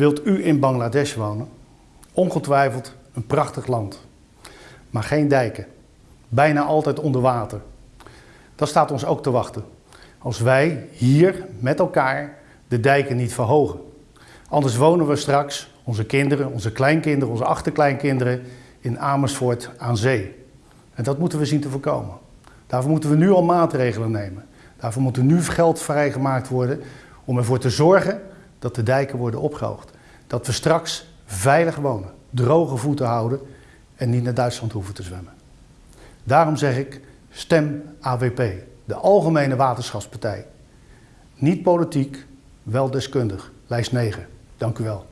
Wilt u in Bangladesh wonen? Ongetwijfeld een prachtig land. Maar geen dijken. Bijna altijd onder water. Dat staat ons ook te wachten. Als wij hier met elkaar de dijken niet verhogen. Anders wonen we straks, onze kinderen, onze kleinkinderen, onze achterkleinkinderen, in Amersfoort aan zee. En dat moeten we zien te voorkomen. Daarvoor moeten we nu al maatregelen nemen. Daarvoor moet er nu geld vrijgemaakt worden om ervoor te zorgen dat de dijken worden opgehoogd. Dat we straks veilig wonen, droge voeten houden en niet naar Duitsland hoeven te zwemmen. Daarom zeg ik, stem AWP, de Algemene Waterschapspartij. Niet politiek, wel deskundig. Lijst 9. Dank u wel.